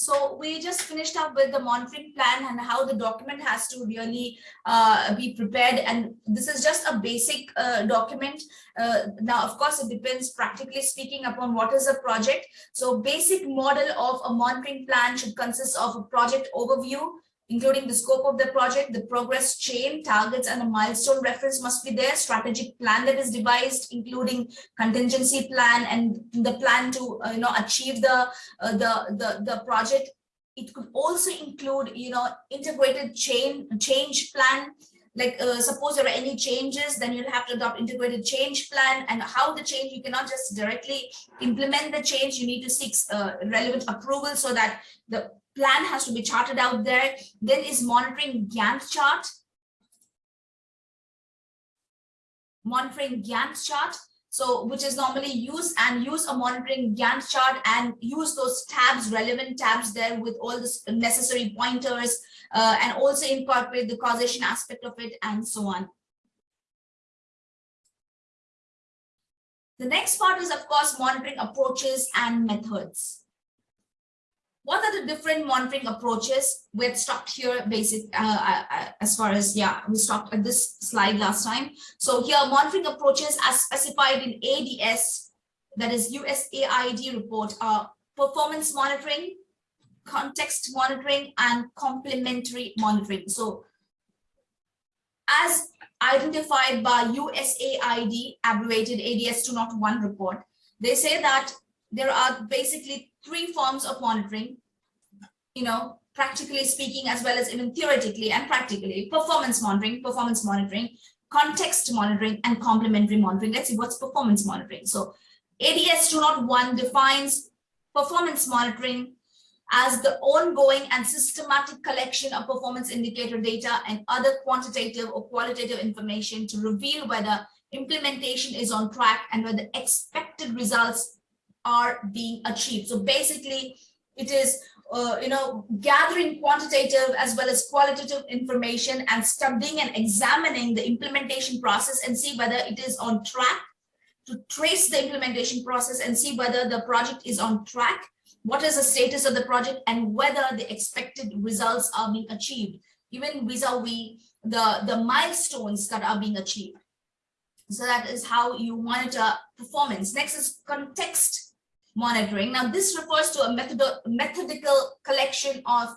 So we just finished up with the monitoring plan and how the document has to really uh, be prepared. And this is just a basic uh, document. Uh, now, of course, it depends practically speaking upon what is a project. So basic model of a monitoring plan should consist of a project overview, including the scope of the project, the progress chain, targets, and a milestone reference must be there, strategic plan that is devised, including contingency plan and the plan to uh, you know achieve the, uh, the, the, the project. It could also include, you know, integrated chain change plan, like uh, suppose there are any changes then you'll have to adopt integrated change plan. And how the change you cannot just directly implement the change. You need to seek uh, relevant approval so that the plan has to be charted out there. Then is monitoring Gantt chart. Monitoring Gantt chart. So which is normally used and use a monitoring Gantt chart and use those tabs, relevant tabs there with all the necessary pointers uh, and also incorporate the causation aspect of it and so on. The next part is, of course, monitoring approaches and methods. What are the different monitoring approaches? We've stopped here basic uh, uh, uh, as far as, yeah, we stopped at this slide last time. So here monitoring approaches as specified in ADS, that is USAID report, are performance monitoring, context monitoring, and complementary monitoring. So as identified by USAID, abbreviated ADS 201 report, they say that there are basically three forms of monitoring, you know, practically speaking, as well as even theoretically and practically, performance monitoring, performance monitoring, context monitoring, and complementary monitoring. Let's see what's performance monitoring. So ADS 201 defines performance monitoring as the ongoing and systematic collection of performance indicator data and other quantitative or qualitative information to reveal whether implementation is on track and whether expected results are being achieved. So basically, it is uh, you know gathering quantitative as well as qualitative information and studying and examining the implementation process and see whether it is on track to trace the implementation process and see whether the project is on track what is the status of the project and whether the expected results are being achieved. Even vis-a-vis -vis the the milestones that are being achieved. So that is how you monitor performance. Next is context monitoring. Now, this refers to a method methodical collection of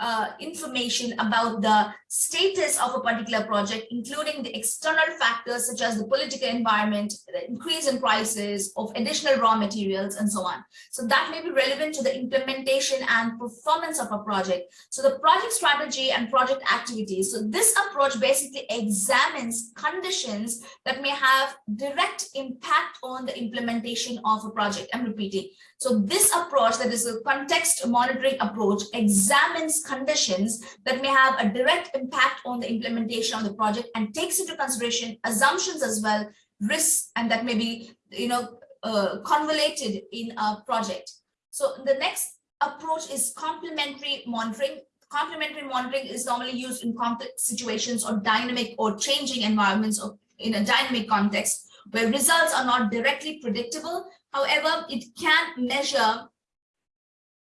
uh, information about the status of a particular project, including the external factors such as the political environment, the increase in prices of additional raw materials, and so on. So that may be relevant to the implementation and performance of a project. So the project strategy and project activities. So this approach basically examines conditions that may have direct impact on the implementation of a project. I'm repeating. So this approach, that is a context monitoring approach, examines conditions that may have a direct impact on the implementation of the project and takes into consideration assumptions as well, risks, and that may be, you know, uh, convoluted in a project. So the next approach is complementary monitoring. Complementary monitoring is normally used in complex situations or dynamic or changing environments or in a dynamic context where results are not directly predictable, However, it can measure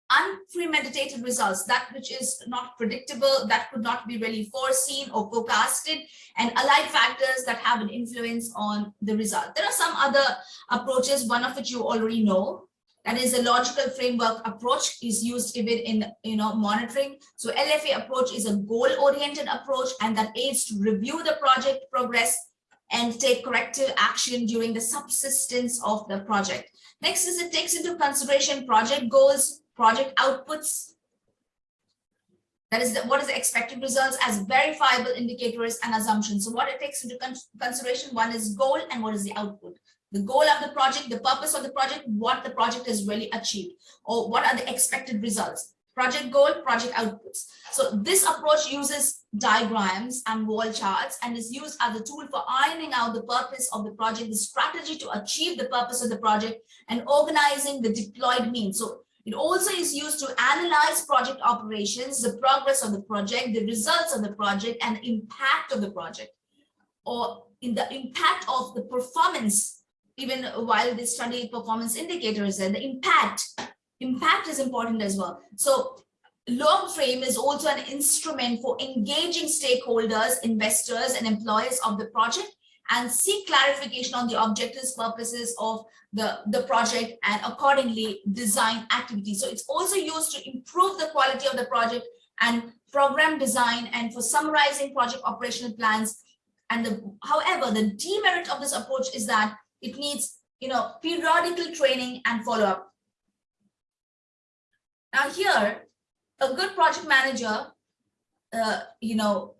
unpremeditated results, that which is not predictable, that could not be really foreseen or forecasted, and allied factors that have an influence on the result. There are some other approaches, one of which you already know, that is a logical framework approach is used even in you know monitoring. So lfa approach is a goal oriented approach and that aids to review the project progress and take corrective action during the subsistence of the project. Next is it takes into consideration project goals, project outputs. That is what is the expected results as verifiable indicators and assumptions. So what it takes into con consideration, one is goal and what is the output. The goal of the project, the purpose of the project, what the project has really achieved, or what are the expected results project goal, project outputs. So this approach uses diagrams and wall charts and is used as a tool for ironing out the purpose of the project, the strategy to achieve the purpose of the project and organizing the deployed means. So it also is used to analyze project operations, the progress of the project, the results of the project and impact of the project. Or in the impact of the performance even while they study performance indicators and the impact. Impact is important as well. So log frame is also an instrument for engaging stakeholders, investors, and employees of the project and seek clarification on the objectives, purposes of the, the project and accordingly design activities. So it's also used to improve the quality of the project and program design and for summarizing project operational plans. And the, however, the demerit of this approach is that it needs, you know, periodical training and follow-up. Now here, a good project manager, uh, you know,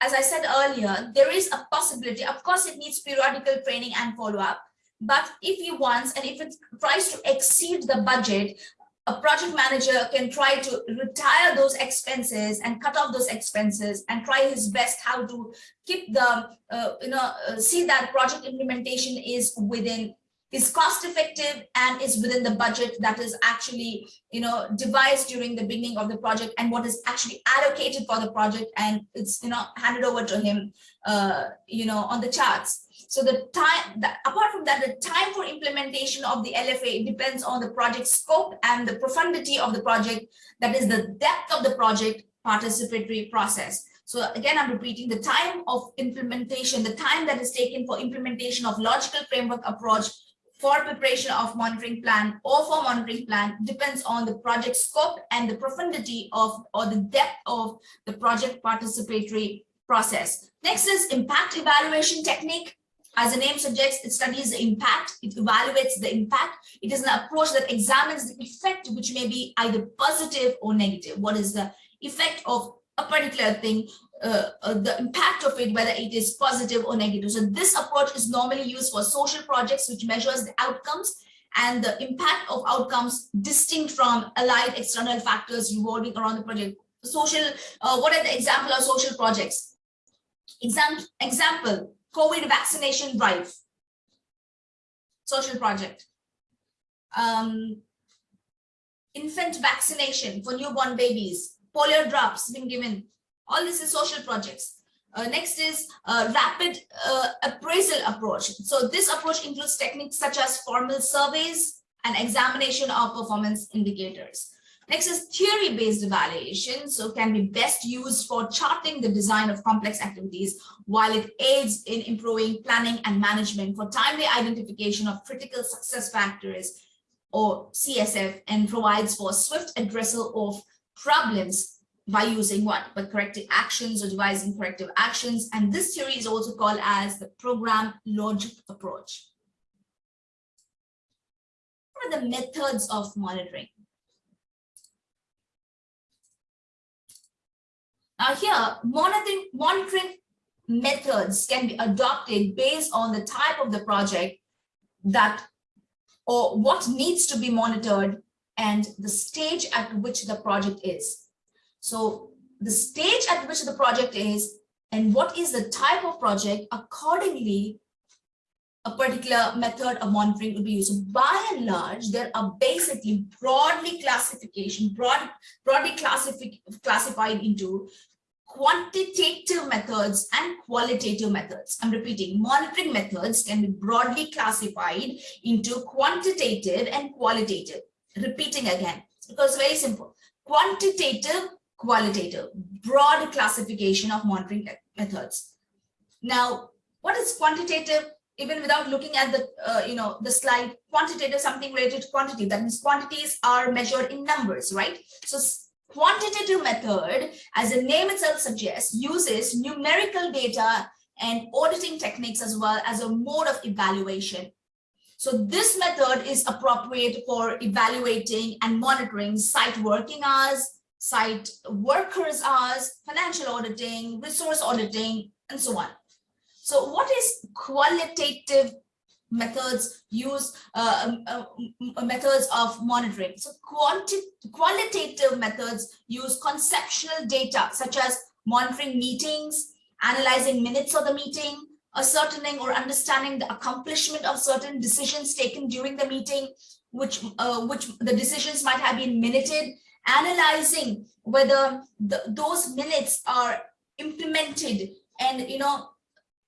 as I said earlier, there is a possibility, of course, it needs periodical training and follow-up, but if he wants and if it tries to exceed the budget, a project manager can try to retire those expenses and cut off those expenses and try his best how to keep the, uh, you know, uh, see that project implementation is within is cost effective and is within the budget that is actually you know devised during the beginning of the project and what is actually allocated for the project and it's you know handed over to him uh, you know on the charts. So the time that apart from that the time for implementation of the lfa depends on the project scope and the profundity of the project that is the depth of the project participatory process. So again, I'm repeating the time of implementation, the time that is taken for implementation of logical framework approach for preparation of monitoring plan or for monitoring plan depends on the project scope and the profundity of or the depth of the project participatory process. Next is impact evaluation technique. As the name suggests, it studies the impact, it evaluates the impact. It is an approach that examines the effect, which may be either positive or negative. What is the effect of a particular thing uh, uh, the impact of it, whether it is positive or negative. So this approach is normally used for social projects, which measures the outcomes and the impact of outcomes distinct from allied external factors revolving around the project. Social, uh, what are the example of social projects? Exam example, COVID vaccination drive, social project. Um, infant vaccination for newborn babies, polio drops being given, all this is social projects. Uh, next is uh, rapid uh, appraisal approach. So this approach includes techniques such as formal surveys and examination of performance indicators. Next is theory-based evaluation. So can be best used for charting the design of complex activities while it aids in improving planning and management for timely identification of critical success factors or CSF and provides for swift addressal of problems by using what? But corrective actions or devising corrective actions. And this theory is also called as the program logic approach. What are the methods of monitoring? Now here, monitoring, monitoring methods can be adopted based on the type of the project that or what needs to be monitored and the stage at which the project is. So the stage at which the project is and what is the type of project accordingly a particular method of monitoring will be used. So by and large, there are basically broadly classification, broad, broadly classified into quantitative methods and qualitative methods. I'm repeating, monitoring methods can be broadly classified into quantitative and qualitative. Repeating again, because very simple. Quantitative qualitative, broad classification of monitoring methods. Now, what is quantitative? Even without looking at the, uh, you know, the slide, quantitative, something related to quantity. That means quantities are measured in numbers, right? So quantitative method, as the name itself suggests, uses numerical data and auditing techniques as well as a mode of evaluation. So this method is appropriate for evaluating and monitoring site working hours, site workers hours, financial auditing, resource auditing, and so on. So what is qualitative methods use uh, um, uh, methods of monitoring? So quanti qualitative methods use conceptual data such as monitoring meetings, analyzing minutes of the meeting, ascertaining or understanding the accomplishment of certain decisions taken during the meeting, which uh, which the decisions might have been minuted analyzing whether the, those minutes are implemented and you know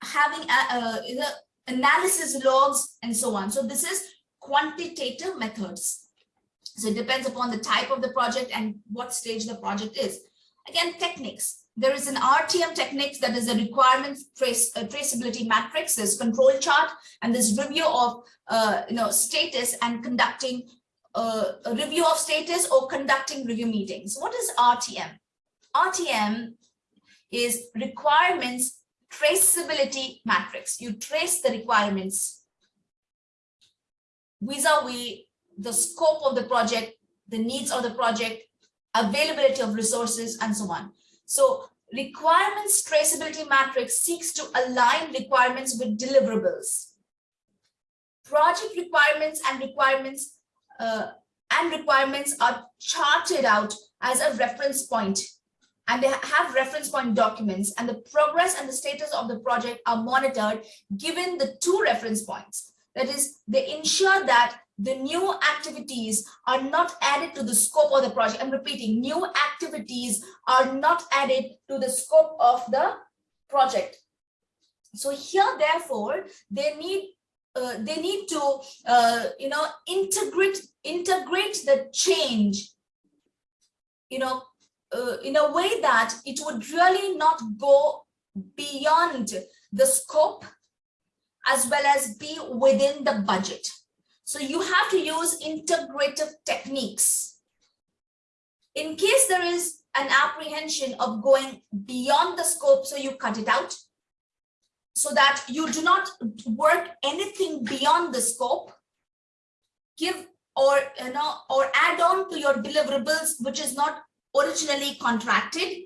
having a, a, analysis logs and so on so this is quantitative methods So it depends upon the type of the project and what stage the project is. Again, techniques. There is an RTM technique that is a requirement trace, uh, traceability matrix, there's control chart, and this review of uh, you know status and conducting uh, a review of status or conducting review meetings. What is RTM? RTM is requirements traceability matrix. You trace the requirements vis-a-vis the scope of the project, the needs of the project, availability of resources, and so on. So requirements traceability matrix seeks to align requirements with deliverables. Project requirements and requirements uh, and requirements are charted out as a reference point and they have reference point documents and the progress and the status of the project are monitored given the two reference points. That is, they ensure that the new activities are not added to the scope of the project. I'm repeating, new activities are not added to the scope of the project. So here, therefore, they need uh, they need to uh, you know integrate integrate the change you know uh, in a way that it would really not go beyond the scope as well as be within the budget so you have to use integrative techniques. In case there is an apprehension of going beyond the scope, so you cut it out. So that you do not work anything beyond the scope, give or you know or add on to your deliverables which is not originally contracted.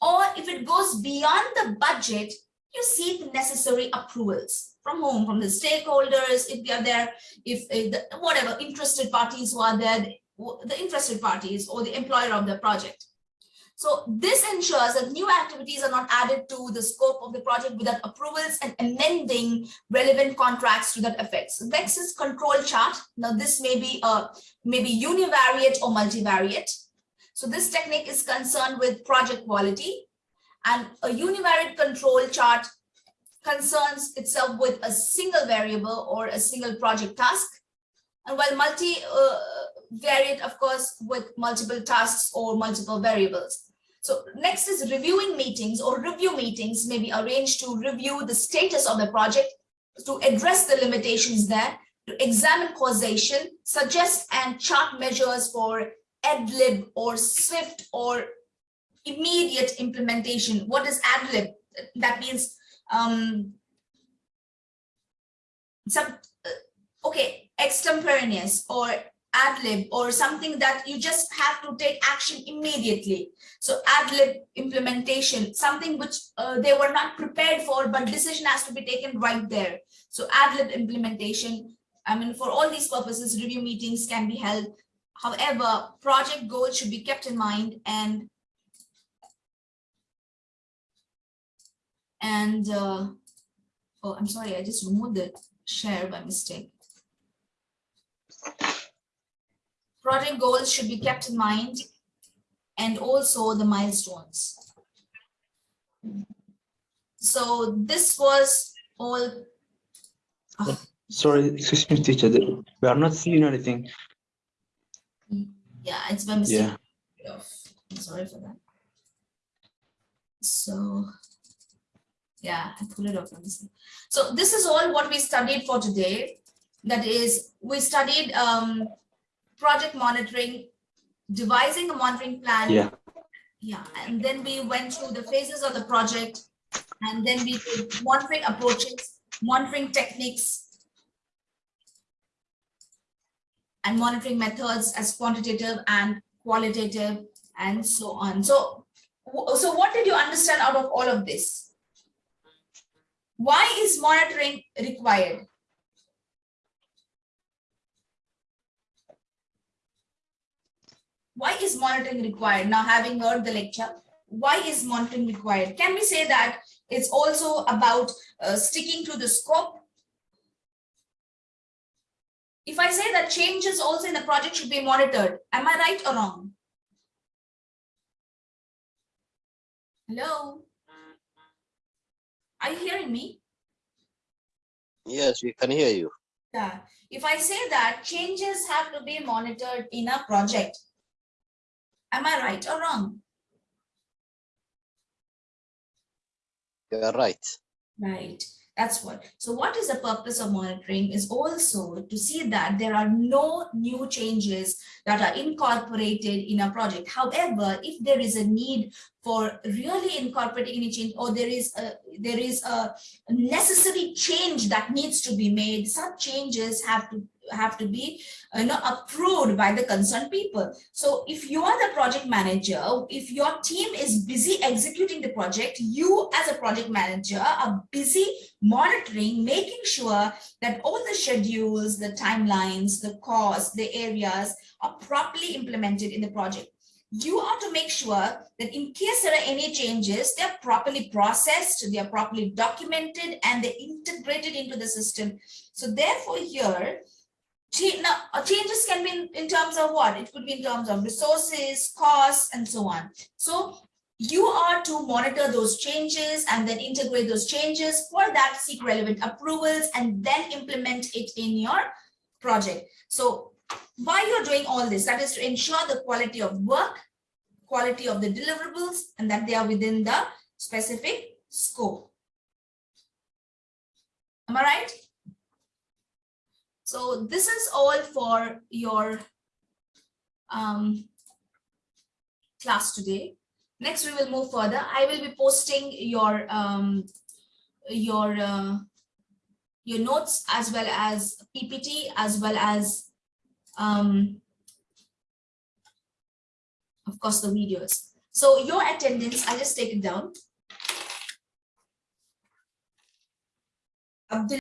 Or if it goes beyond the budget you seek necessary approvals from whom? From the stakeholders, if they are there, if, if the, whatever interested parties who are there, the interested parties or the employer of the project. So this ensures that new activities are not added to the scope of the project without approvals and amending relevant contracts to that effect. So next is control chart. Now this may be a maybe univariate or multivariate. So this technique is concerned with project quality and a univariate control chart concerns itself with a single variable or a single project task. And while multi-variate, uh, of course, with multiple tasks or multiple variables. So next is reviewing meetings or review meetings may be arranged to review the status of the project, to address the limitations there, to examine causation, suggest and chart measures for ad-lib or swift or immediate implementation. What is ad-lib? That means um, some, uh, okay, extemporaneous or ad lib or something that you just have to take action immediately. So ad lib implementation, something which uh, they were not prepared for, but decision has to be taken right there. So ad lib implementation, I mean, for all these purposes, review meetings can be held. However, project goals should be kept in mind and And uh, oh, I'm sorry, I just removed the share by mistake. Project goals should be kept in mind and also the milestones. So this was all. Oh. Sorry, excuse me, teacher. We are not seeing anything. Yeah, it's by mistake. Yeah. I'm sorry for that. So yeah, I pulled it off. So this is all what we studied for today. That is, we studied um, project monitoring, devising a monitoring plan. Yeah. Yeah, and then we went through the phases of the project, and then we did monitoring approaches, monitoring techniques, and monitoring methods as quantitative and qualitative, and so on. So, so what did you understand out of all of this? Why is monitoring required? Why is monitoring required? Now, having heard the lecture, why is monitoring required? Can we say that it's also about uh, sticking to the scope? If I say that changes also in the project should be monitored, am I right or wrong? Hello? Are you hearing me? Yes, we can hear you. Yeah, if I say that changes have to be monitored in a project. Am I right or wrong? You are right. Right, that's what. So what is the purpose of monitoring is also to see that there are no new changes that are incorporated in a project. However, if there is a need for really incorporating any change or there is a there is a necessary change that needs to be made, such changes have to have to be you know approved by the concerned people. So if you are the project manager if your team is busy executing the project you as a project manager are busy monitoring making sure that all the schedules the timelines the costs the areas are properly implemented in the project. You are to make sure that in case there are any changes they're properly processed they are properly documented and they're integrated into the system. So therefore here now, uh, changes can be in, in terms of what? It could be in terms of resources, costs, and so on. So you are to monitor those changes and then integrate those changes. For that, seek relevant approvals and then implement it in your project. So why you're doing all this? That is to ensure the quality of work, quality of the deliverables, and that they are within the specific scope. Am I right? So this is all for your um, class today. Next, we will move further. I will be posting your um, your uh, your notes as well as PPT as well as um, of course the videos. So your attendance, I just take it down. Abdul